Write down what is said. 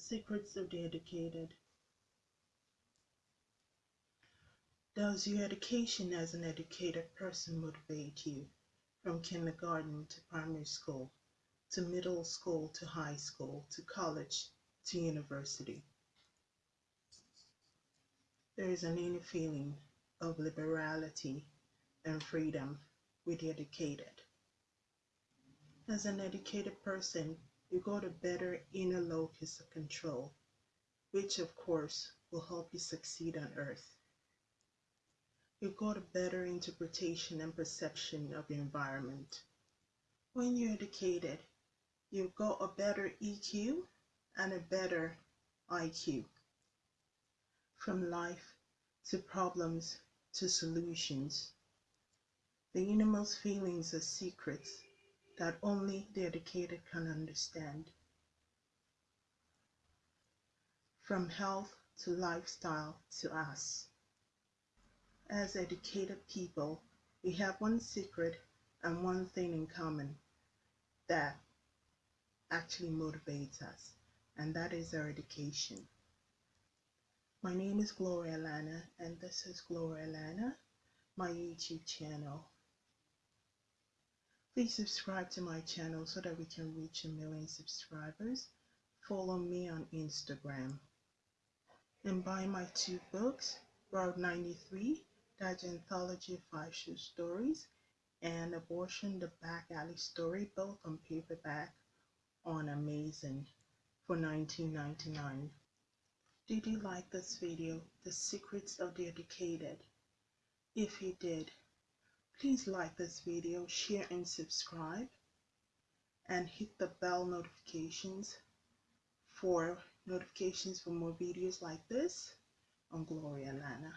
secrets of the educated. Does your education as an educated person motivate you from kindergarten to primary school, to middle school to high school, to college, to university? There is an inner feeling of liberality and freedom with the educated. As an educated person, you got a better inner locus of control, which of course will help you succeed on earth. You got a better interpretation and perception of your environment. When you're educated, you've got a better EQ and a better IQ. From life to problems to solutions. The innermost feelings are secrets that only the educated can understand. From health to lifestyle to us. As educated people, we have one secret and one thing in common that actually motivates us, and that is our education. My name is Gloria Lana, and this is Gloria Lana, my YouTube channel. Please subscribe to my channel so that we can reach a million subscribers. Follow me on Instagram. And buy my two books, Route 93, Dodge Anthology of Five Short Stories, and Abortion, the Back Alley Story, both on paperback on Amazon for $19.99. Did you like this video, The Secrets of the Educated? If you did, Please like this video, share and subscribe and hit the bell notifications for notifications for more videos like this on Gloria Lana.